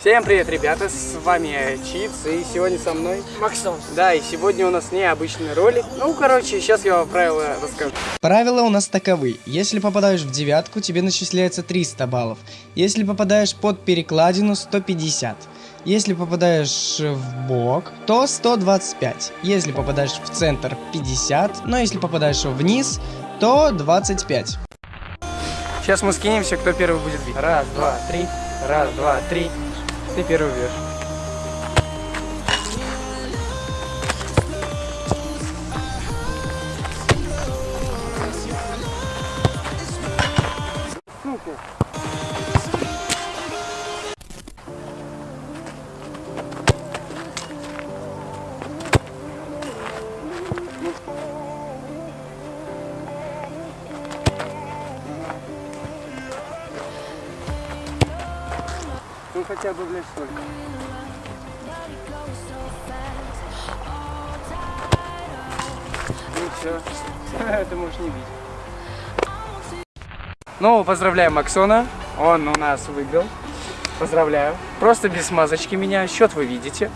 Всем привет, ребята, с вами Чипс, и сегодня со мной Максон. Да, и сегодня у нас необычный ролик. Ну, короче, сейчас я вам правила расскажу. Правила у нас таковы. Если попадаешь в девятку, тебе начисляется 300 баллов. Если попадаешь под перекладину, 150. Если попадаешь в бок, то 125. Если попадаешь в центр, 50. Но если попадаешь вниз, то 25. Сейчас мы скинемся, кто первый будет бить. Раз, два, три. Раз, два, три. Ты первый бьешь. Сука. Хотя бы, блядь, столько. Ну все, ты можешь не бить. Ну, поздравляем Максона, он у нас выиграл. Поздравляю. Просто без смазочки меня, счет вы видите.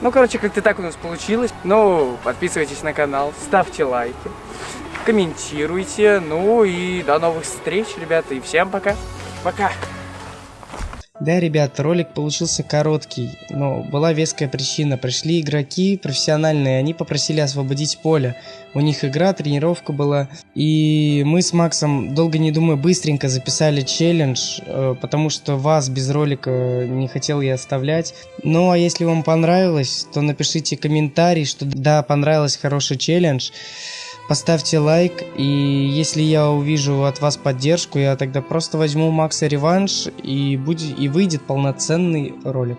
Ну, короче, как-то так у нас получилось. Ну, подписывайтесь на канал, ставьте лайки, комментируйте. Ну и до новых встреч, ребята, и всем пока. Пока. Да, ребят, ролик получился короткий, но была веская причина. Пришли игроки профессиональные, они попросили освободить поле. У них игра, тренировка была. И мы с Максом, долго не думая, быстренько записали челлендж, э, потому что вас без ролика не хотел я оставлять. Ну, а если вам понравилось, то напишите комментарий, что да, понравилось, хороший челлендж. Поставьте лайк, и если я увижу от вас поддержку, я тогда просто возьму Макса реванш, и, будет, и выйдет полноценный ролик.